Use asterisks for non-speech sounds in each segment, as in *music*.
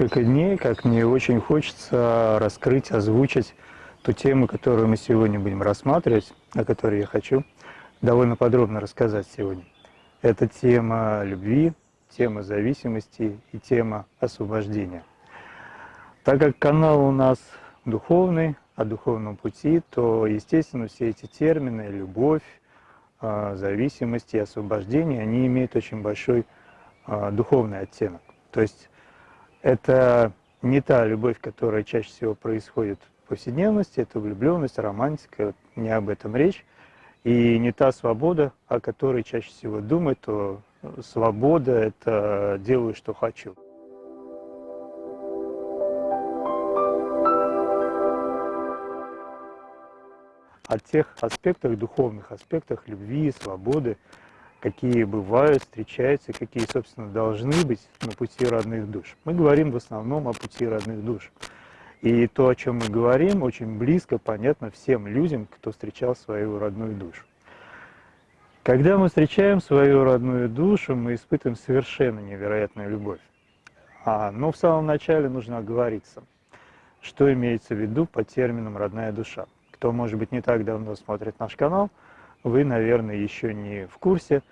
несколько дней, как мне очень хочется раскрыть, озвучить ту тему, которую мы сегодня будем рассматривать, о которой я хочу довольно подробно рассказать сегодня. Это тема любви, тема зависимости и тема освобождения. Так как канал у нас духовный, о духовном пути, то, естественно, все эти термины, любовь, а, зависимость и освобождение, они имеют очень большой а, духовный оттенок. То есть это не та любовь, которая чаще всего происходит в повседневности, это влюбленность, романтика, не об этом речь. И не та свобода, о которой чаще всего думают, то свобода – это делаю, что хочу. О тех аспектах, духовных аспектах любви, свободы, какие бывают, встречаются, какие, собственно, должны быть на пути родных душ. Мы говорим в основном о пути родных душ. И то, о чем мы говорим, очень близко понятно всем людям, кто встречал свою родную душу. Когда мы встречаем свою родную душу, мы испытываем совершенно невероятную любовь. А, но в самом начале нужно оговориться, что имеется в виду под термином «родная душа». Кто, может быть, не так давно смотрит наш канал – вы, наверное, еще не в курсе.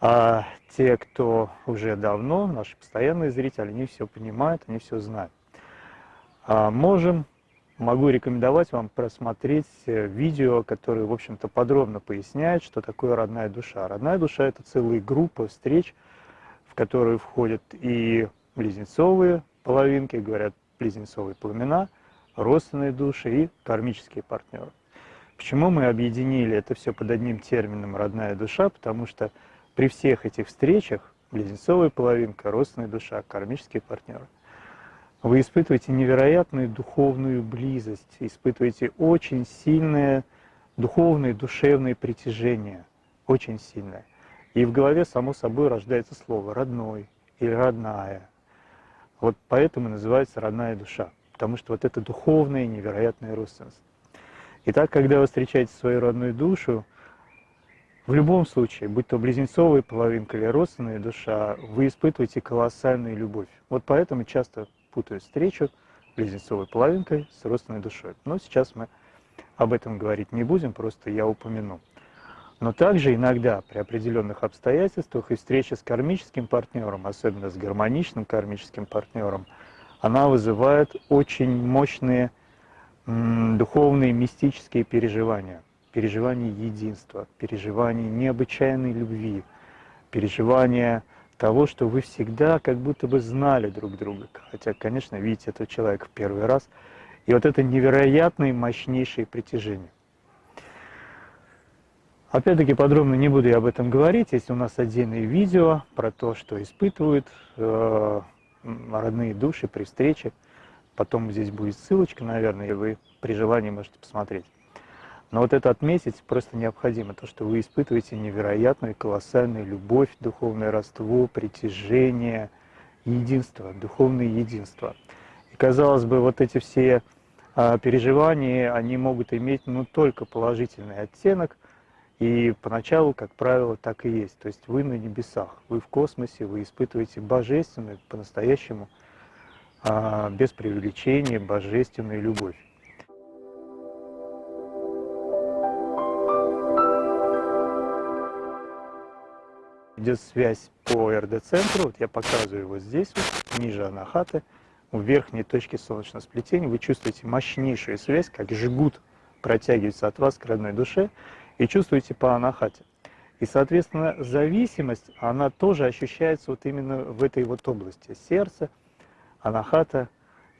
А те, кто уже давно, наши постоянные зрители, они все понимают, они все знают. А можем, могу рекомендовать вам просмотреть э, видео, которое, в общем-то, подробно поясняет, что такое родная душа. Родная душа – это целая группа встреч, в которую входят и близнецовые половинки, говорят, близнецовые пламена, родственные души и кармические партнеры. Почему мы объединили это все под одним термином «родная душа»? Потому что при всех этих встречах близнецовая половинка, родственная душа, кармические партнеры, вы испытываете невероятную духовную близость, испытываете очень сильное духовное, душевное притяжение, очень сильное. И в голове, само собой, рождается слово «родной» или «родная». Вот поэтому называется «родная душа», потому что вот это духовная невероятная родственность. Итак, когда вы встречаете свою родную душу, в любом случае, будь то близнецовая половинка или родственная душа, вы испытываете колоссальную любовь. Вот поэтому часто путают встречу близнецовой половинкой с родственной душой. Но сейчас мы об этом говорить не будем, просто я упомяну. Но также иногда при определенных обстоятельствах и встреча с кармическим партнером, особенно с гармоничным кармическим партнером, она вызывает очень мощные духовные мистические переживания, переживания единства, переживания необычайной любви, переживания того, что вы всегда как будто бы знали друг друга, хотя, конечно, видите этого человека в первый раз, и вот это невероятное мощнейшее притяжение. Опять-таки подробно не буду я об этом говорить, есть у нас отдельное видео про то, что испытывают э, родные души при встрече. Потом здесь будет ссылочка, наверное, и вы при желании можете посмотреть. Но вот это отметить просто необходимо, то, что вы испытываете невероятную, колоссальную любовь, духовное родство, притяжение, единство, духовное единство. И казалось бы, вот эти все а, переживания, они могут иметь ну, только положительный оттенок, и поначалу, как правило, так и есть. То есть вы на небесах, вы в космосе, вы испытываете божественную, по-настоящему, а, без преувеличения, божественную любовь. идет связь по РД-центру, вот я показываю его здесь, вот, ниже анахаты, у верхней точки солнечного сплетения, вы чувствуете мощнейшую связь, как жгут протягивается от вас к родной душе, и чувствуете по анахате. И, соответственно, зависимость, она тоже ощущается вот именно в этой вот области. Сердце, анахата,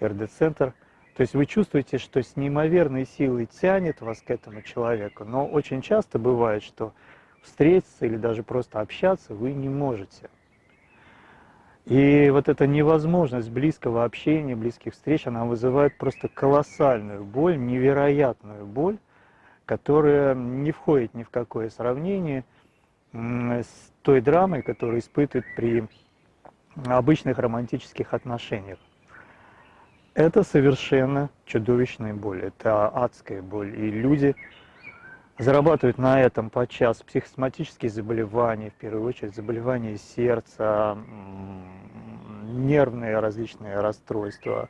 РД-центр. То есть вы чувствуете, что с неимоверной силой тянет вас к этому человеку, но очень часто бывает, что встретиться или даже просто общаться вы не можете. И вот эта невозможность близкого общения, близких встреч, она вызывает просто колоссальную боль, невероятную боль, которая не входит ни в какое сравнение с той драмой, которую испытывают при обычных романтических отношениях. Это совершенно чудовищная боль, это адская боль. И люди зарабатывают на этом подчас психосоматические заболевания, в первую очередь заболевания сердца, нервные различные расстройства.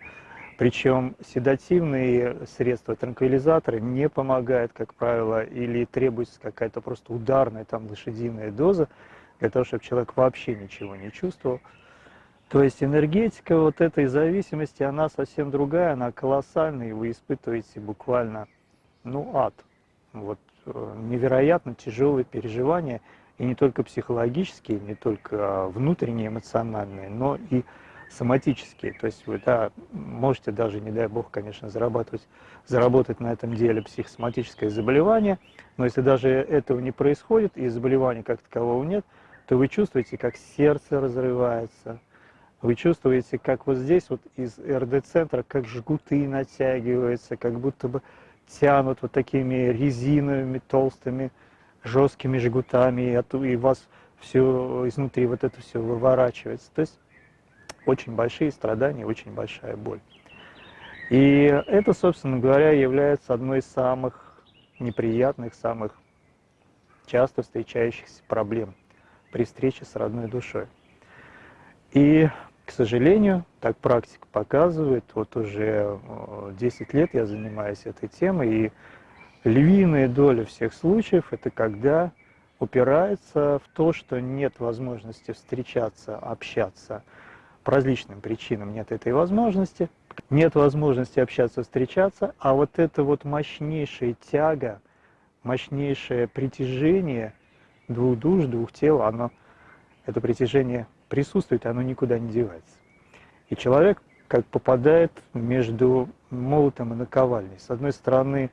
Причем седативные средства, транквилизаторы не помогают, как правило, или требуется какая-то просто ударная там лошадиная доза для того, чтобы человек вообще ничего не чувствовал. То есть энергетика вот этой зависимости, она совсем другая, она колоссальная, и вы испытываете буквально, ну, ад. Вот э, невероятно тяжелые переживания, и не только психологические, не только внутренние, эмоциональные, но и соматические. То есть вы да, можете даже, не дай бог, конечно, зарабатывать, заработать на этом деле психосоматическое заболевание, но если даже этого не происходит и заболевания как такового нет, то вы чувствуете, как сердце разрывается, вы чувствуете, как вот здесь вот из РД-центра, как жгуты натягиваются, как будто бы тянут вот такими резиновыми, толстыми, жесткими жгутами, и вас все изнутри вот это все выворачивается. То есть очень большие страдания, очень большая боль. И это, собственно говоря, является одной из самых неприятных, самых часто встречающихся проблем при встрече с родной душой. И к сожалению, так практика показывает, вот уже 10 э, лет я занимаюсь этой темой, и львиная доля всех случаев – это когда упирается в то, что нет возможности встречаться, общаться. По различным причинам нет этой возможности. Нет возможности общаться, встречаться, а вот это вот мощнейшая тяга, мощнейшее притяжение двух душ, двух тел, оно, это притяжение присутствует, оно никуда не девается. И человек как попадает между молотом и наковальней. С одной стороны,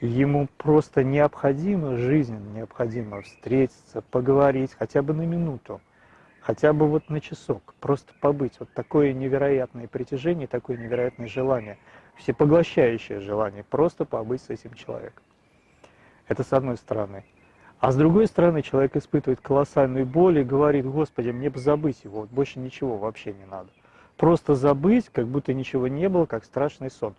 ему просто необходимо, жизненно необходимо встретиться, поговорить хотя бы на минуту, хотя бы вот на часок, просто побыть. Вот такое невероятное притяжение, такое невероятное желание, всепоглощающее желание, просто побыть с этим человеком. Это с одной стороны. А с другой стороны, человек испытывает колоссальную боль и говорит, Господи, мне бы забыть его, вот больше ничего вообще не надо. Просто забыть, как будто ничего не было, как страшный сон.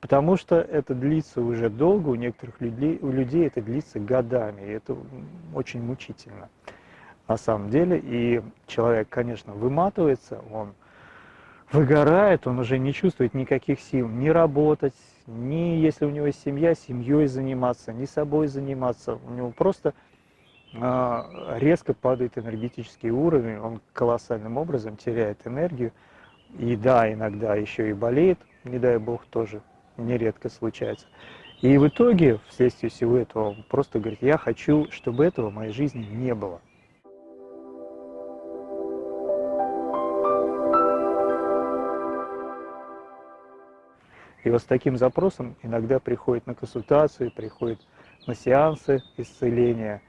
Потому что это длится уже долго, у некоторых людей, у людей это длится годами, и это очень мучительно на самом деле. И человек, конечно, выматывается, он выгорает, он уже не чувствует никаких сил ни работать, ни если у него есть семья, семьей заниматься, ни собой заниматься. У него просто а, резко падает энергетический уровень, он колоссальным образом теряет энергию. И да, иногда еще и болеет, не дай бог, тоже нередко случается. И в итоге, вследствие всего этого, он просто говорит, я хочу, чтобы этого в моей жизни не было. И вот с таким запросом иногда приходит на консультацию, приходит на сеансы исцеления,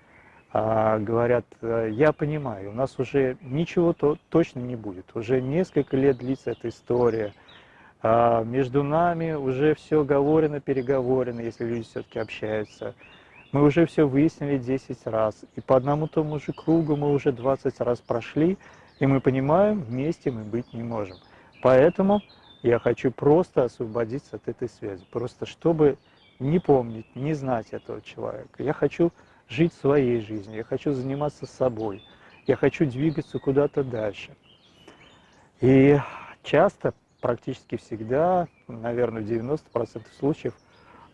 а, говорят, «Э, я понимаю, у нас уже ничего то, точно не будет, уже несколько лет длится эта история, а между нами уже все говорено, переговорено, если люди все-таки общаются. Мы уже все выяснили 10 раз, и по одному тому же кругу мы уже 20 раз прошли, и мы понимаем, вместе мы быть не можем. Поэтому я хочу просто освободиться от этой связи, просто чтобы не помнить, не знать этого человека. Я хочу жить своей жизнью, я хочу заниматься собой, я хочу двигаться куда-то дальше. И часто, практически всегда, наверное, в 90% случаев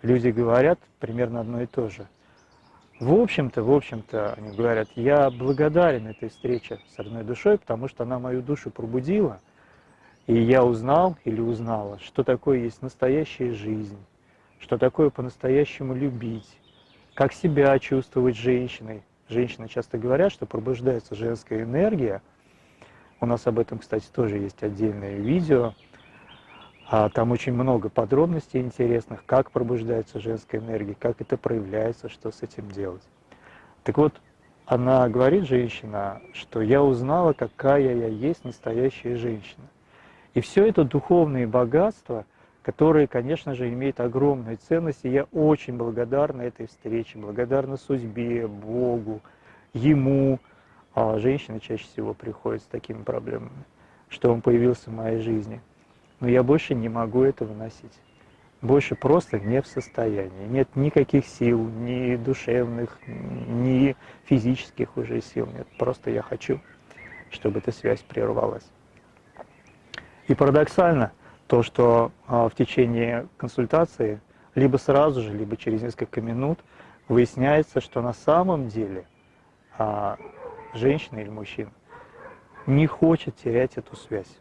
люди говорят примерно одно и то же. В общем-то, в общем-то, они говорят, я благодарен этой встрече с родной душой, потому что она мою душу пробудила – и я узнал или узнала, что такое есть настоящая жизнь, что такое по-настоящему любить, как себя чувствовать женщиной. Женщины часто говорят, что пробуждается женская энергия. У нас об этом, кстати, тоже есть отдельное видео. А там очень много подробностей интересных, как пробуждается женская энергия, как это проявляется, что с этим делать. Так вот, она говорит, женщина, что я узнала, какая я есть настоящая женщина. И все это духовные богатства, которые, конечно же, имеют огромную ценность. И я очень благодарна этой встрече, благодарна судьбе, Богу, Ему. А женщины чаще всего приходят с такими проблемами, что он появился в моей жизни. Но я больше не могу это выносить. Больше просто не в состоянии. Нет никаких сил, ни душевных, ни физических уже сил нет. Просто я хочу, чтобы эта связь прервалась. И парадоксально то, что а, в течение консультации, либо сразу же, либо через несколько минут, выясняется, что на самом деле а, женщина или мужчина не хочет терять эту связь.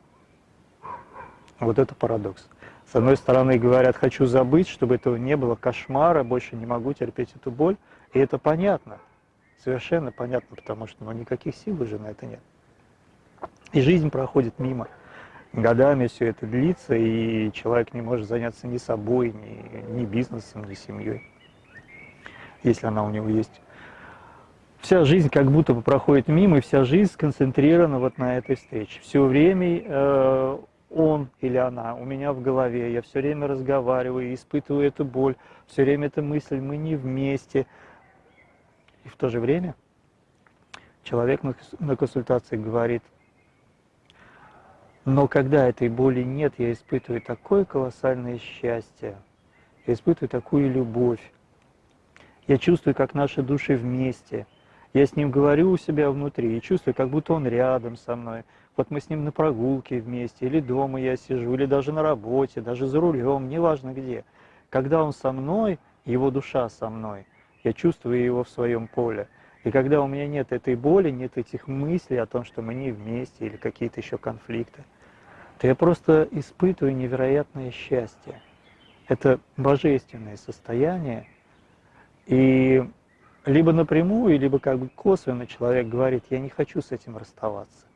Вот это парадокс. С одной стороны говорят, хочу забыть, чтобы этого не было кошмара, больше не могу терпеть эту боль. И это понятно, совершенно понятно, потому что ну, никаких сил уже на это нет. И жизнь проходит мимо. Годами все это длится, и человек не может заняться ни собой, ни, ни бизнесом, ни семьей, если она у него есть. Вся жизнь как будто бы проходит мимо, и вся жизнь сконцентрирована вот на этой встрече. Все время э, он или она у меня в голове, я все время разговариваю, испытываю эту боль, все время эта мысль, мы не вместе. И в то же время человек на консультации говорит, но когда этой боли нет, я испытываю такое колоссальное счастье, я испытываю такую любовь. Я чувствую, как наши души вместе. Я с ним говорю у себя внутри и чувствую, как будто он рядом со мной. Вот мы с ним на прогулке вместе, или дома я сижу, или даже на работе, даже за рулем, неважно где. Когда он со мной, его душа со мной, я чувствую его в своем поле. И когда у меня нет этой боли, нет этих мыслей о том, что мы не вместе или какие-то еще конфликты, то я просто испытываю невероятное счастье. Это божественное состояние. И либо напрямую, либо как бы косвенно человек говорит, я не хочу с этим расставаться.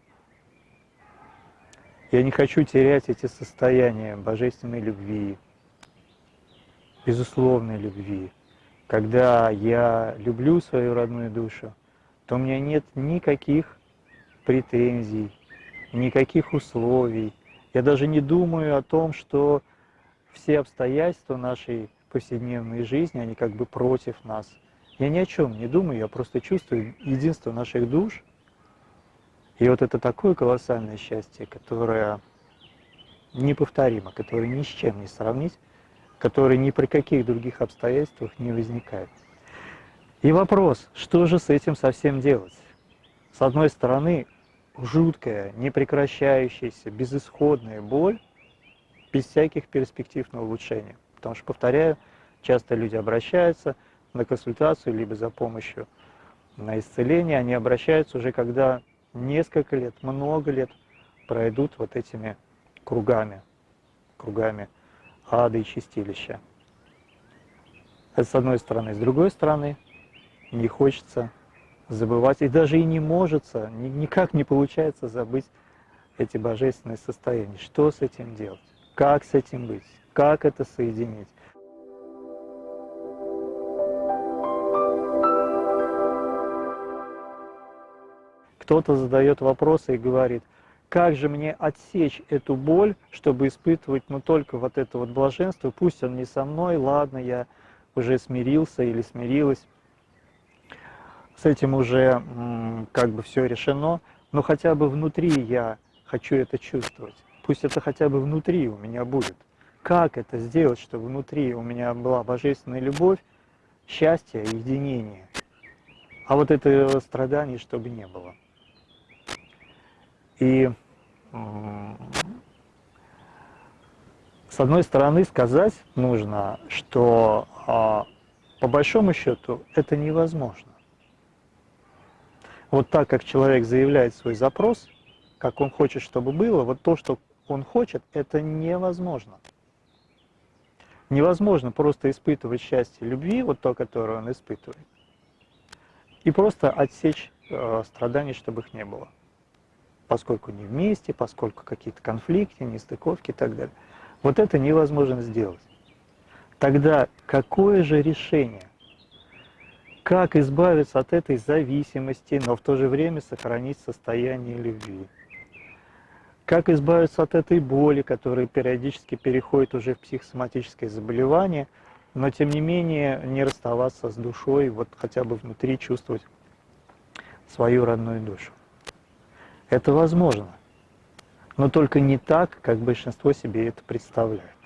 Я не хочу терять эти состояния божественной любви, безусловной любви, когда я люблю свою родную душу, то у меня нет никаких претензий, никаких условий. Я даже не думаю о том, что все обстоятельства нашей повседневной жизни, они как бы против нас. Я ни о чем не думаю, я просто чувствую единство наших душ. И вот это такое колоссальное счастье, которое неповторимо, которое ни с чем не сравнить, который ни при каких других обстоятельствах не возникает. И вопрос, что же с этим совсем делать? С одной стороны, жуткая, непрекращающаяся, безысходная боль, без всяких перспектив на улучшение. Потому что, повторяю, часто люди обращаются на консультацию, либо за помощью на исцеление, они обращаются уже, когда несколько лет, много лет пройдут вот этими кругами, кругами ада и чистилища. Это с одной стороны. С другой стороны, не хочется забывать, и даже и не может, никак не получается забыть эти божественные состояния. Что с этим делать? Как с этим быть? Как это соединить? Кто-то задает вопросы и говорит – как же мне отсечь эту боль, чтобы испытывать ну, только вот это вот блаженство, пусть он не со мной, ладно, я уже смирился или смирилась, с этим уже как бы все решено, но хотя бы внутри я хочу это чувствовать, пусть это хотя бы внутри у меня будет. Как это сделать, чтобы внутри у меня была божественная любовь, счастье, единение, а вот это страдание, чтобы не было. И с одной стороны сказать нужно, что а, по большому счету это невозможно. Вот так как человек заявляет свой запрос, как он хочет, чтобы было, вот то, что он хочет, это невозможно. Невозможно просто испытывать счастье любви, вот то, которое он испытывает, и просто отсечь э, страдания, чтобы их не было поскольку не вместе, поскольку какие-то конфликты, нестыковки и так далее. Вот это невозможно сделать. Тогда какое же решение? Как избавиться от этой зависимости, но в то же время сохранить состояние любви? Как избавиться от этой боли, которая периодически переходит уже в психосоматическое заболевание, но тем не менее не расставаться с душой, вот хотя бы внутри чувствовать свою родную душу? Это возможно, но только не так, как большинство себе это представляет,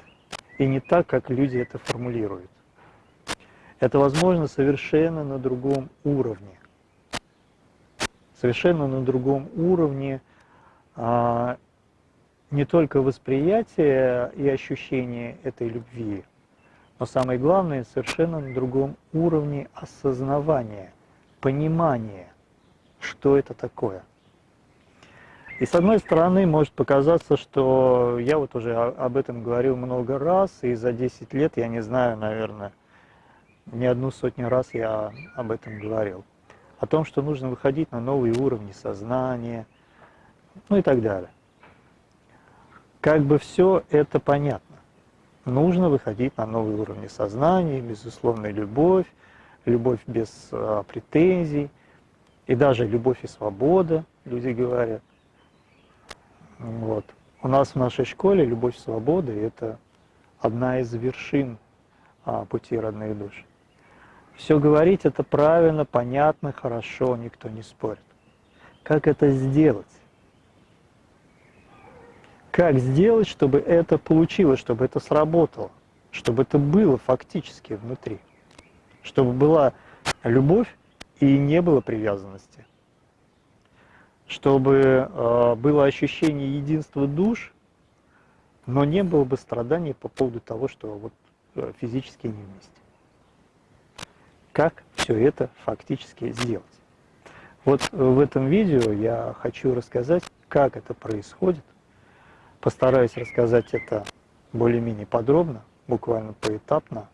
и не так, как люди это формулируют. Это возможно совершенно на другом уровне. Совершенно на другом уровне, а, не только восприятие и ощущение этой любви, но самое главное, совершенно на другом уровне осознавания, понимания, что это такое. И с одной стороны, может показаться, что я вот уже об этом говорил много раз, и за 10 лет, я не знаю, наверное, не одну сотню раз я об этом говорил. О том, что нужно выходить на новые уровни сознания, ну и так далее. Как бы все это понятно. Нужно выходить на новые уровни сознания, безусловно, любовь, любовь без а, претензий, и даже любовь и свобода, люди говорят. Вот. У нас в нашей школе любовь и свобода – это одна из вершин а, пути родных душ. Все говорить это правильно, понятно, хорошо, никто не спорит. Как это сделать? Как сделать, чтобы это получилось, чтобы это сработало, чтобы это было фактически внутри, чтобы была любовь и не было привязанности, чтобы э, было ощущение единства душ, но не было бы страданий по поводу того, что вот э, физически не вместе как все это фактически сделать. Вот в этом видео я хочу рассказать, как это происходит. Постараюсь рассказать это более-менее подробно, буквально поэтапно,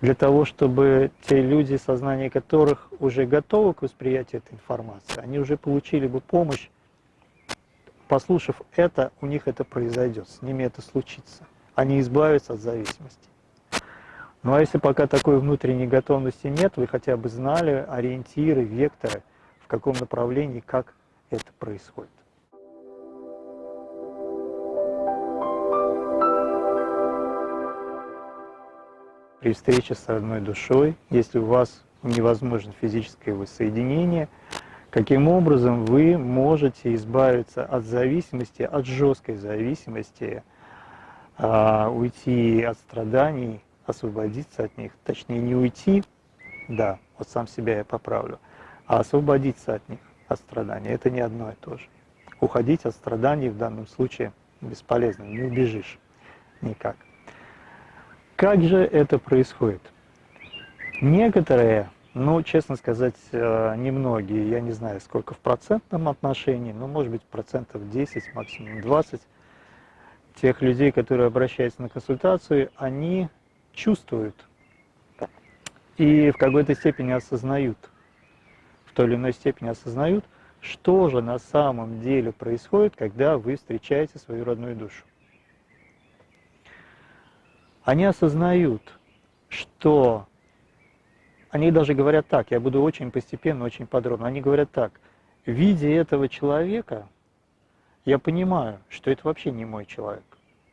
для того, чтобы те люди, сознание которых уже готовы к восприятию этой информации, они уже получили бы помощь, послушав это, у них это произойдет, с ними это случится. Они избавятся от зависимости. Ну а если пока такой внутренней готовности нет, вы хотя бы знали ориентиры, векторы, в каком направлении, как это происходит. При встрече с родной душой, если у вас невозможно физическое воссоединение, каким образом вы можете избавиться от зависимости, от жесткой зависимости, а, уйти от страданий, освободиться от них. Точнее, не уйти, да, вот сам себя я поправлю, а освободиться от них, от страданий. Это не одно и то же. Уходить от страданий в данном случае бесполезно, не убежишь никак. Как же это происходит? Некоторые, ну, честно сказать, э, немногие, я не знаю, сколько в процентном отношении, но, может быть, процентов 10, максимум 20 тех людей, которые обращаются на консультацию, они чувствуют и в какой-то степени осознают, в той или иной степени осознают, что же на самом деле происходит, когда вы встречаете свою родную душу. Они осознают, что они даже говорят так, я буду очень постепенно, очень подробно, они говорят так, видя этого человека, я понимаю, что это вообще не мой человек,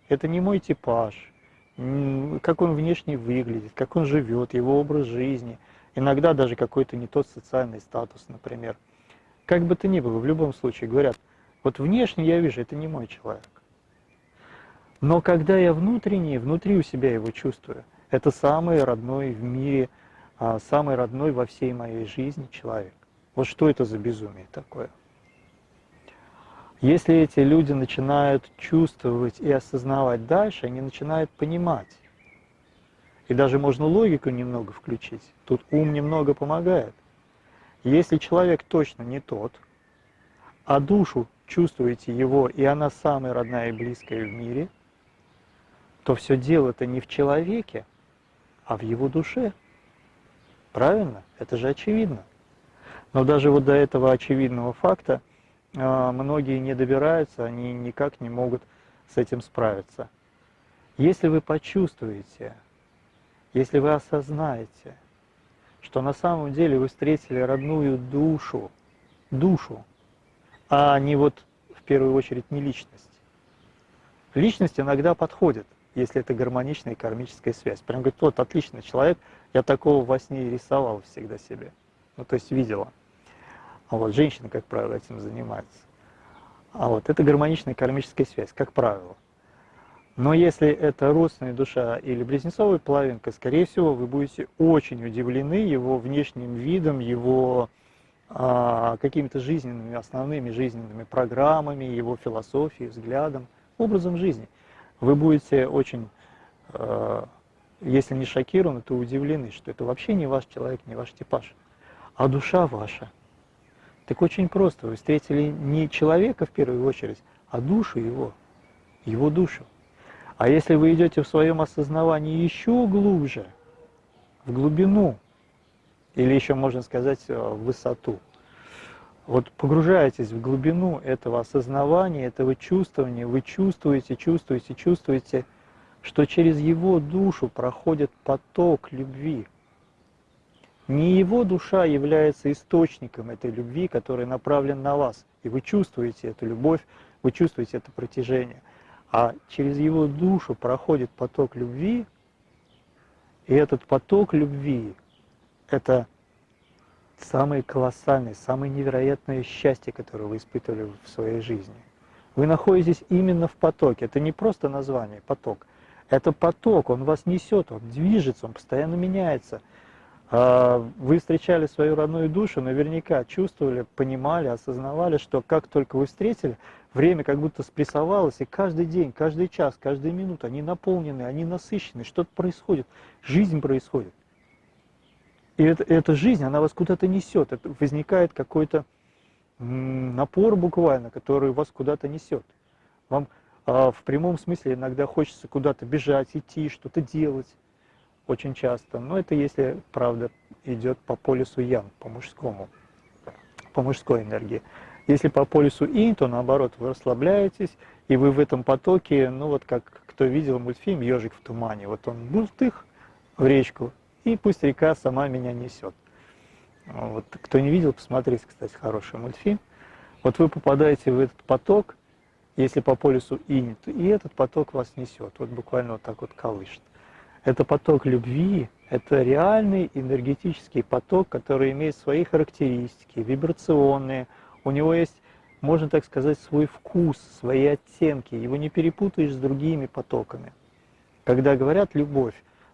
это не мой типаж, как он внешне выглядит, как он живет, его образ жизни, иногда даже какой-то не тот социальный статус, например. Как бы то ни было, в любом случае говорят, вот внешне я вижу, это не мой человек. Но когда я внутренне, внутри у себя его чувствую, это самый родной в мире, а, самый родной во всей моей жизни человек. Вот что это за безумие такое? Если эти люди начинают чувствовать и осознавать дальше, они начинают понимать. И даже можно логику немного включить. Тут ум немного помогает. Если человек точно не тот, а душу чувствуете его, и она самая родная и близкая в мире, то все дело-то не в человеке, а в его душе. Правильно? Это же очевидно. Но даже вот до этого очевидного факта многие не добираются, они никак не могут с этим справиться. Если вы почувствуете, если вы осознаете, что на самом деле вы встретили родную душу, душу, а не вот в первую очередь не личность. Личность иногда подходит, если это гармоничная кармическая связь. Прям говорит, вот отличный человек, я такого во сне рисовал всегда себе. Ну, то есть видела. А вот женщины, как правило, этим занимаются. А вот это гармоничная кармическая связь, как правило. Но если это родственная душа или близнецовая половинка, скорее всего, вы будете очень удивлены его внешним видом, его а, какими-то жизненными, основными жизненными программами, его философией, взглядом, образом жизни. Вы будете очень, а, если не шокированы, то удивлены, что это вообще не ваш человек, не ваш типаж, а душа ваша. Так очень просто, вы встретили не человека в первую очередь, а душу его, его душу. А если вы идете в своем осознавании еще глубже, в глубину, или еще можно сказать э, в высоту, вот погружаетесь в глубину этого осознавания, этого чувствования, вы чувствуете, чувствуете, чувствуете, что через его душу проходит поток любви. Не его душа является источником этой любви, который направлен на вас, и вы чувствуете эту любовь, вы чувствуете это протяжение – а через его душу проходит поток любви, и этот поток любви – это самое колоссальное, самое невероятное счастье, которое вы испытывали в своей жизни. Вы находитесь именно в потоке. Это не просто название «поток». Это поток, он вас несет, он движется, он постоянно меняется. А, вы встречали свою родную душу, наверняка чувствовали, понимали, осознавали, что как только вы встретили, Время как будто спрессовалось, и каждый день, каждый час, каждая минута, они наполнены, они насыщены, что-то происходит, жизнь происходит. И это, эта жизнь, она вас куда-то несет, это возникает какой-то напор буквально, который вас куда-то несет. Вам а, в прямом смысле иногда хочется куда-то бежать, идти, что-то делать, очень часто. Но это если, правда, идет по полюсу ян, по мужскому, по мужской энергии. Если по полюсу инь, то наоборот, вы расслабляетесь, и вы в этом потоке, ну вот как кто видел мультфильм «Ежик в тумане», вот он бултых в речку, и пусть река сама меня несет. Вот, кто не видел, посмотрите, кстати, хороший мультфильм. Вот вы попадаете в этот поток, если по полюсу инь, то и этот поток вас несет, вот буквально вот так вот колышет. Это поток любви, это реальный энергетический поток, который имеет свои характеристики, вибрационные, у него есть, можно так сказать, свой вкус, свои оттенки. Его не перепутаешь с другими потоками. Когда говорят «любовь»,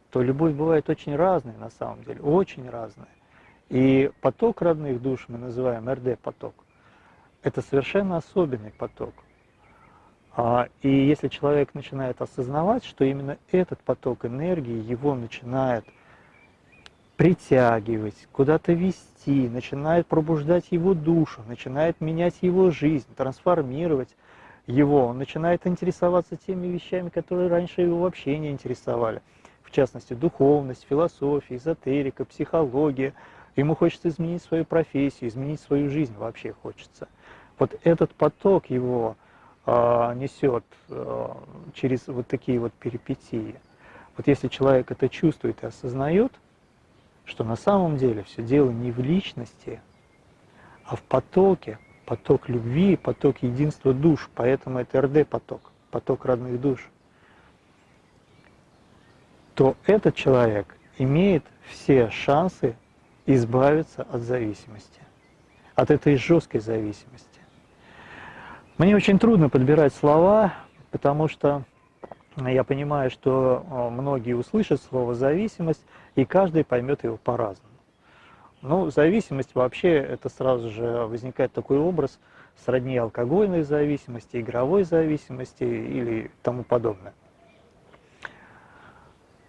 то любовь бывает очень разная на самом деле, очень разная. И поток родных душ мы называем РД-поток. Это совершенно особенный поток. А, и если человек начинает осознавать, что именно этот поток энергии его начинает притягивать, куда-то вести, начинает пробуждать его душу, начинает менять его жизнь, трансформировать его, он начинает интересоваться теми вещами, которые раньше его вообще не интересовали. В частности, духовность, философия, эзотерика, психология. Ему хочется изменить свою профессию, изменить свою жизнь вообще хочется. Вот этот поток его несет э, через вот такие вот перипетии. Вот если человек это чувствует и осознает, что на самом деле все дело не в личности, а в потоке, поток любви, поток единства душ, поэтому это РД-поток, поток родных душ, то этот человек имеет все шансы избавиться от зависимости, от этой жесткой зависимости. Мне очень трудно подбирать слова, потому что я понимаю, что э, многие услышат слово «зависимость», и каждый поймет его по-разному. Ну, зависимость вообще, это сразу же возникает такой образ сродни алкогольной зависимости, игровой зависимости или тому подобное.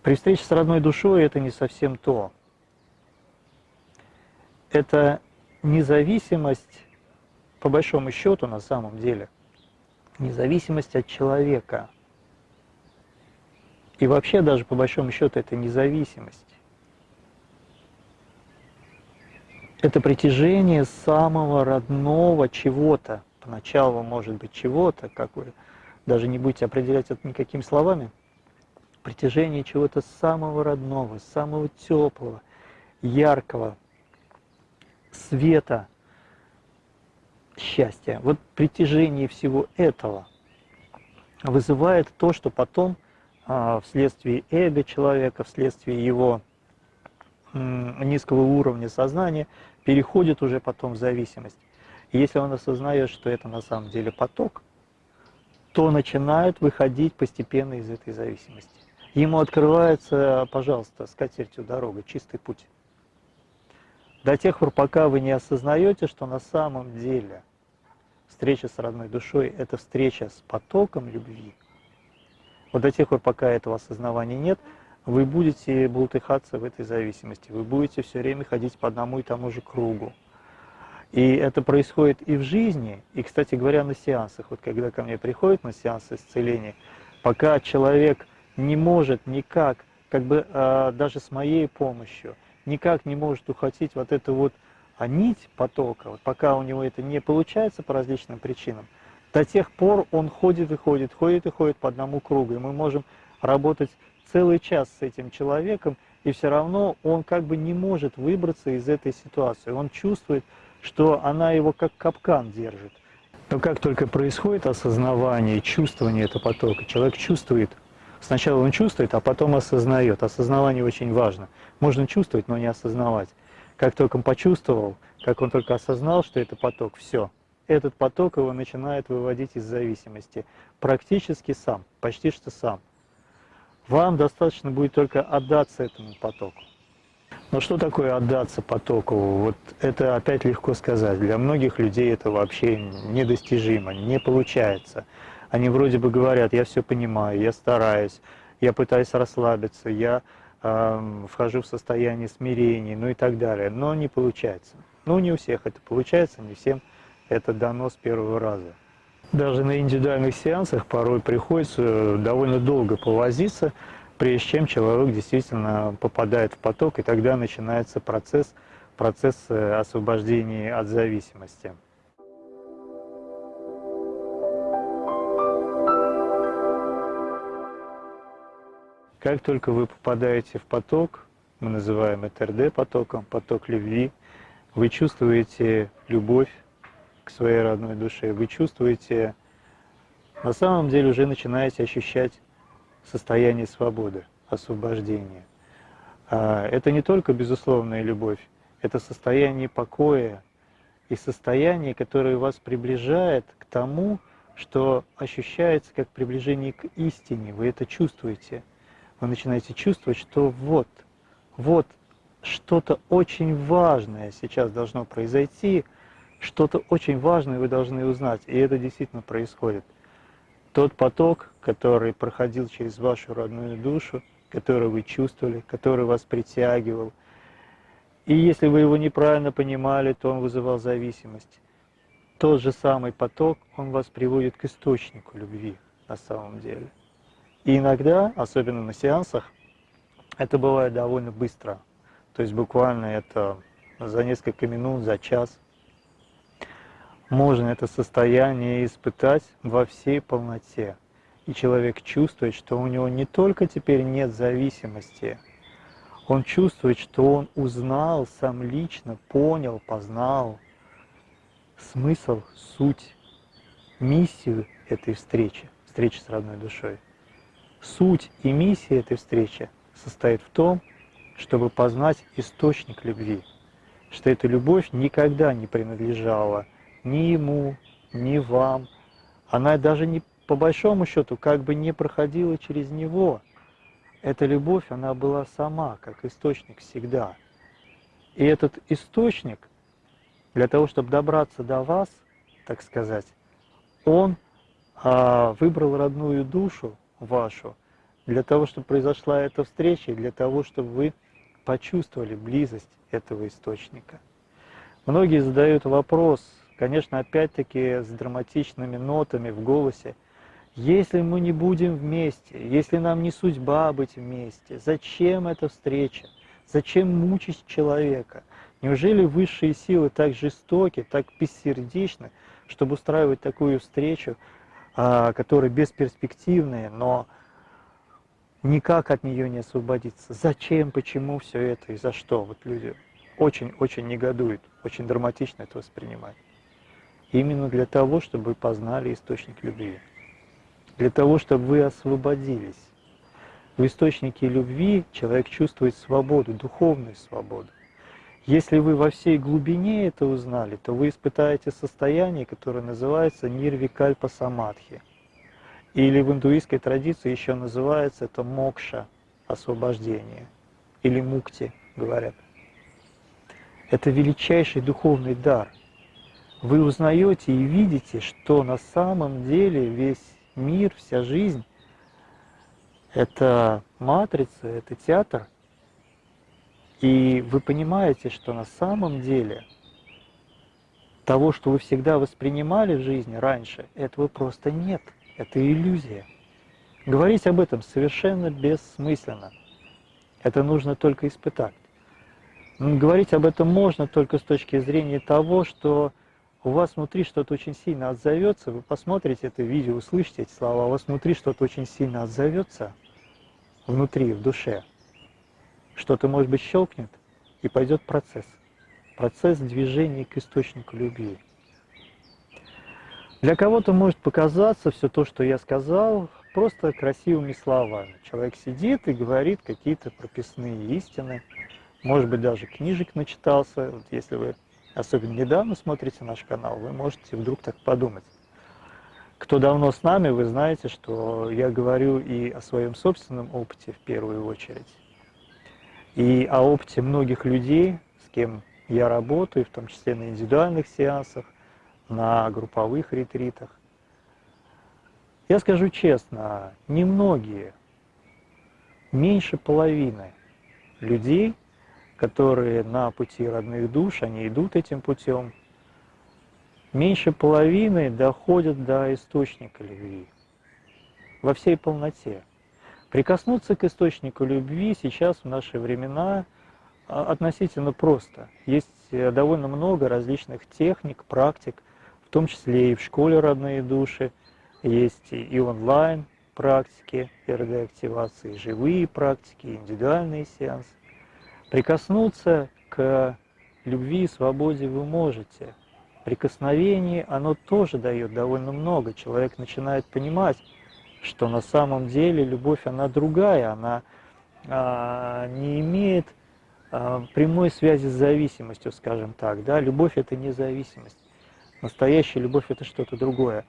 При встрече с родной душой это не совсем то. Это независимость, по большому счету, на самом деле, независимость от человека – и вообще даже по большому счету это независимость. Это притяжение самого родного чего-то, поначалу может быть чего-то, как вы даже не будете определять это никакими словами, притяжение чего-то самого родного, самого теплого, яркого, света, счастья. Вот притяжение всего этого вызывает то, что потом а, вследствие эго человека, вследствие его низкого уровня сознания, переходит уже потом в зависимость. И если он осознает, что это на самом деле поток, то начинает выходить постепенно из этой зависимости. Ему открывается, пожалуйста, с катертью дорога, чистый путь. До тех пор, пока вы не осознаете, что на самом деле встреча с родной душой – это встреча с потоком любви, вот до тех пор, пока этого осознавания нет, вы будете бултыхаться в этой зависимости, вы будете все время ходить по одному и тому же кругу. И это происходит и в жизни, и, кстати говоря, на сеансах. Вот когда ко мне приходят на сеансы исцеления, пока человек не может никак, как бы э, даже с моей помощью, никак не может ухватить вот эту вот а нить потока, вот пока у него это не получается по различным причинам, до тех пор он ходит и ходит, ходит и ходит по одному кругу. И мы можем работать целый час с этим человеком, и все равно он как бы не может выбраться из этой ситуации. Он чувствует, что она его как капкан держит. Но как только происходит осознавание, чувствование этого потока, человек чувствует, сначала он чувствует, а потом осознает. Осознавание очень важно. Можно чувствовать, но не осознавать. Как только он почувствовал, как он только осознал, что это поток, все. Этот поток его начинает выводить из зависимости. Практически сам, почти что сам. Вам достаточно будет только отдаться этому потоку. Но что такое отдаться потоку? Вот это опять легко сказать. Для многих людей это вообще недостижимо, не получается. Они вроде бы говорят, я все понимаю, я стараюсь, я пытаюсь расслабиться, я э, вхожу в состояние смирения, ну и так далее. Но не получается. Ну не у всех это получается, не всем это дано с первого раза. Даже на индивидуальных сеансах порой приходится довольно долго повозиться, прежде чем человек действительно попадает в поток, и тогда начинается процесс, процесс э, освобождения от зависимости. Как только вы попадаете в поток, мы называем это РД-потоком, поток любви, вы чувствуете любовь к своей родной душе, вы чувствуете, на самом деле уже начинаете ощущать состояние свободы, освобождения. А, это не только безусловная любовь, это состояние покоя и состояние, которое вас приближает к тому, что ощущается как приближение к истине. Вы это чувствуете. Вы начинаете чувствовать, что вот, вот что-то очень важное сейчас должно произойти, что-то очень важное вы должны узнать. И это действительно происходит тот поток, который проходил через вашу родную душу, который вы чувствовали, который вас притягивал. И если вы его неправильно понимали, то он вызывал зависимость. Тот же самый поток, он вас приводит к источнику любви на самом деле. И иногда, особенно на сеансах, это бывает довольно быстро. То есть буквально это за несколько минут, за час можно это состояние испытать во всей полноте. И человек чувствует, что у него не только теперь нет зависимости, он чувствует, что он узнал сам лично, понял, познал смысл, суть, миссию этой встречи, встречи с родной душой. Суть и миссия этой встречи состоит в том, чтобы познать источник любви, что эта любовь никогда не принадлежала ни ему, ни вам. Она даже не по большому счету как бы не проходила через него. Эта любовь, она была сама, как источник всегда. И этот источник, для того, чтобы добраться до вас, так сказать, он а, выбрал родную душу вашу, для того, чтобы произошла эта встреча, для того, чтобы вы почувствовали близость этого источника. Многие задают вопрос, конечно, опять-таки с драматичными нотами в голосе. Если мы не будем вместе, если нам не судьба быть вместе, зачем эта встреча? Зачем мучить человека? Неужели высшие силы так жестоки, так бессердечны, чтобы устраивать такую встречу, а, которая бесперспективная, но никак от нее не освободиться? Зачем, почему все это и за что? Вот люди очень-очень негодуют, очень драматично это воспринимают именно для того, чтобы вы познали источник любви, для того, чтобы вы освободились. В источнике любви человек чувствует свободу, духовную свободу. Если вы во всей глубине это узнали, то вы испытаете состояние, которое называется нирвикальпа самадхи. Или в индуистской традиции еще называется это мокша, освобождение, или мукти, говорят. Это величайший духовный дар. Вы узнаете и видите, что на самом деле весь мир, вся жизнь – это матрица, это театр. И вы понимаете, что на самом деле того, что вы всегда воспринимали в жизни раньше, этого просто нет. Это иллюзия. Говорить об этом совершенно бессмысленно. Это нужно только испытать. Говорить об этом можно только с точки зрения того, что у вас внутри что-то очень сильно отзовется, вы посмотрите это видео, услышите эти слова, у вас внутри что-то очень сильно отзовется, внутри, в душе. Что-то, может быть, щелкнет, и пойдет процесс. Процесс движения к источнику любви. Для кого-то может показаться все то, что я сказал, просто красивыми словами. Человек сидит и говорит какие-то прописные истины, может быть, даже книжек начитался. Вот если вы особенно недавно смотрите наш канал, вы можете вдруг так подумать. Кто давно с нами, вы знаете, что я говорю и о своем собственном опыте в первую очередь, и о опыте многих людей, с кем я работаю, в том числе на индивидуальных сеансах, на групповых ретритах. Я скажу честно, немногие, меньше половины людей, которые на пути родных душ, они идут этим путем, меньше половины доходят до источника любви во всей полноте. Прикоснуться к источнику любви сейчас в наши времена а, относительно просто. Есть э, довольно много различных техник, практик, в том числе и в школе «Родные души», есть и онлайн практики РД-активации, живые практики, индивидуальные сеансы. Прикоснуться к любви и свободе вы можете. Прикосновение, оно тоже дает довольно много. Человек начинает понимать, что на самом деле любовь, она другая, она а, не имеет а, прямой связи с зависимостью, скажем так. Да? Любовь – это не зависимость. Настоящая любовь – это что-то другое.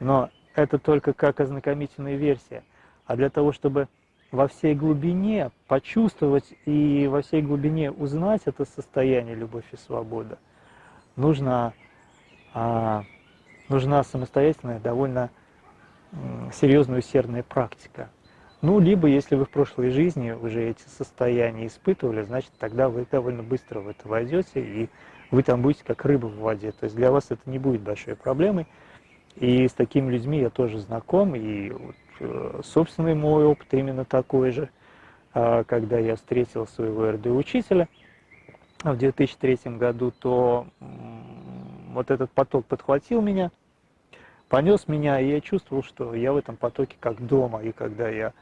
Но это только как ознакомительная версия. А для того, чтобы во всей глубине почувствовать и во всей глубине узнать это состояние любовь и свобода, нужна, а, нужна самостоятельная, довольно серьезная усердная практика. Ну, либо, если вы в прошлой жизни уже эти состояния испытывали, значит, тогда вы довольно быстро в это войдете, и вы там будете как рыба в воде. То есть для вас это не будет большой проблемой. И с такими людьми я тоже знаком, и вот, э, собственный мой опыт именно такой же, а, когда я встретил своего РД-учителя в 2003 году, то вот этот поток подхватил меня, понес меня, и я чувствовал, что я в этом потоке как дома, и когда я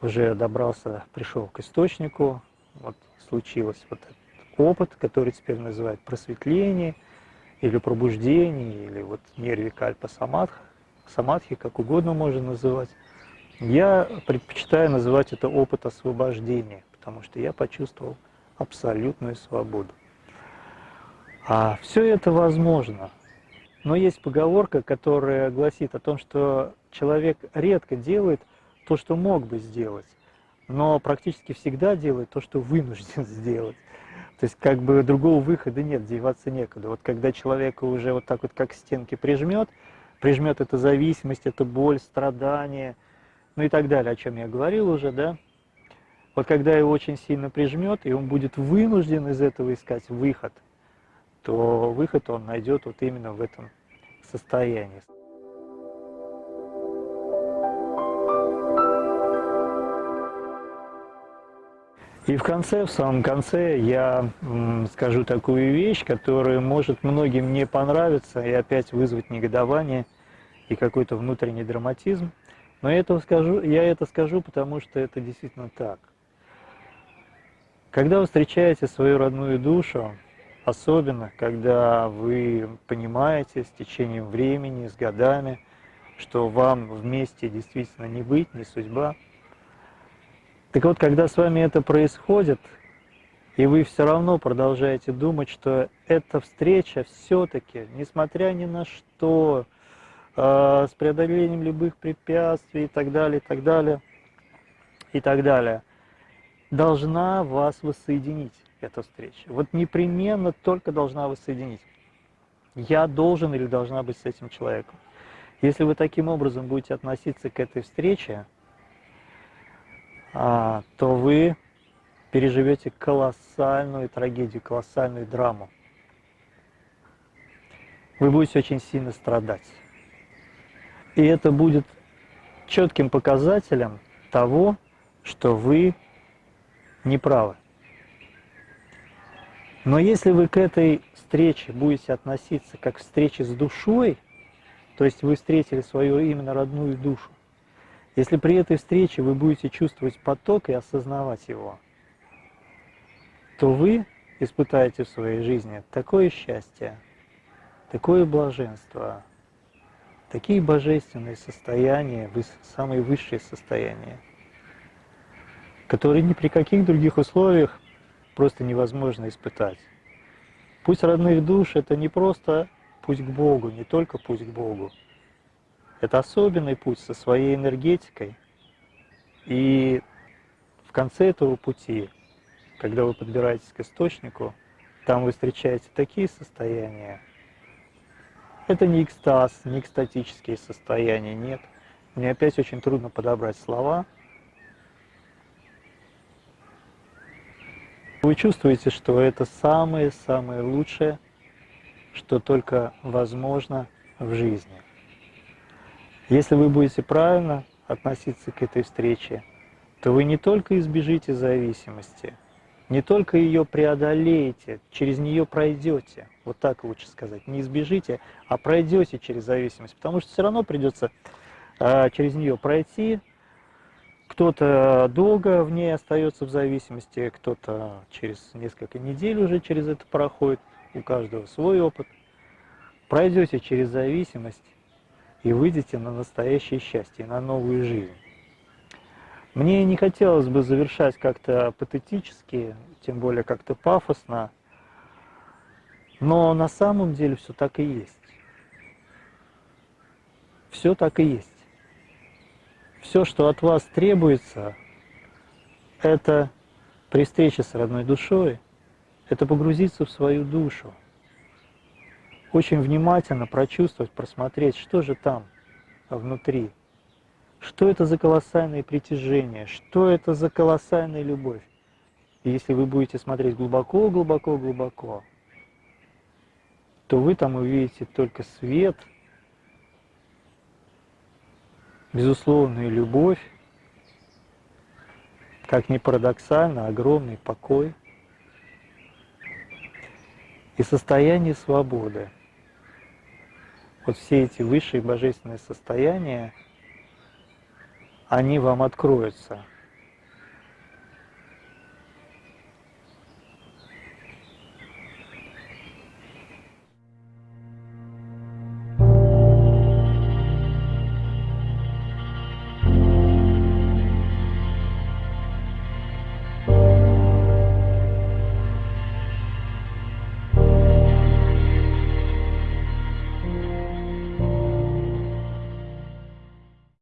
уже добрался, пришел к источнику, вот случилось вот этот опыт, который теперь называют просветление – или пробуждение, или вот нервикальпа самадха, самадхи, как угодно можно называть. Я предпочитаю называть это опыт освобождения, потому что я почувствовал абсолютную свободу. А все это возможно. Но есть поговорка, которая гласит о том, что человек редко делает то, что мог бы сделать, но практически всегда делает то, что вынужден *laughs* сделать. То есть как бы другого выхода нет, деваться некуда. Вот когда человека уже вот так вот как стенки прижмет, прижмет это зависимость, это боль, страдание, ну и так далее, о чем я говорил уже, да, вот когда его очень сильно прижмет, и он будет вынужден из этого искать выход, то выход он найдет вот именно в этом состоянии. И в конце, в самом конце, я скажу такую вещь, которая может многим не понравиться и опять вызвать негодование и какой-то внутренний драматизм. Но я, этого скажу, я это скажу, потому что это действительно так. Когда вы встречаете свою родную душу, особенно когда вы понимаете с течением времени, с годами, что вам вместе действительно не быть, не судьба – так вот, когда с вами это происходит, и вы все равно продолжаете думать, что эта встреча все-таки, несмотря ни на что, э, с преодолением любых препятствий и так далее, и так далее, и так далее, должна вас воссоединить. Эта встреча. Вот непременно только должна вас соединить. Я должен или должна быть с этим человеком. Если вы таким образом будете относиться к этой встрече, а, то вы переживете колоссальную трагедию, колоссальную драму. Вы будете очень сильно страдать. И это будет четким показателем того, что вы не правы. Но если вы к этой встрече будете относиться как к встрече с душой, то есть вы встретили свою именно родную душу, если при этой встрече вы будете чувствовать поток и осознавать его, то вы испытаете в своей жизни такое счастье, такое блаженство, такие божественные состояния, самые высшие состояния, которые ни при каких других условиях просто невозможно испытать. Путь родных душ – это не просто путь к Богу, не только путь к Богу. Это особенный путь со своей энергетикой. И в конце этого пути, когда вы подбираетесь к источнику, там вы встречаете такие состояния. Это не экстаз, не экстатические состояния, нет. Мне опять очень трудно подобрать слова – Вы чувствуете, что это самое-самое лучшее, что только возможно в жизни. Если вы будете правильно относиться к этой встрече, то вы не только избежите зависимости, не только ее преодолеете, через нее пройдете, вот так лучше сказать, не избежите, а пройдете через зависимость, потому что все равно придется э, через нее пройти, кто-то долго в ней остается в зависимости, кто-то через несколько недель уже через это проходит, у каждого свой опыт. Пройдете через зависимость и выйдете на настоящее счастье, на новую жизнь. Мне не хотелось бы завершать как-то патетически, тем более как-то пафосно, но на самом деле все так и есть. Все так и есть. Все, что от вас требуется, это при встрече с родной душой, это погрузиться в свою душу, очень внимательно прочувствовать, просмотреть, что же там внутри, что это за колоссальное притяжение, что это за колоссальная любовь. И если вы будете смотреть глубоко, глубоко, глубоко, то вы там увидите только свет – безусловная любовь, как ни парадоксально, огромный покой и состояние свободы. Вот все эти высшие божественные состояния, они вам откроются –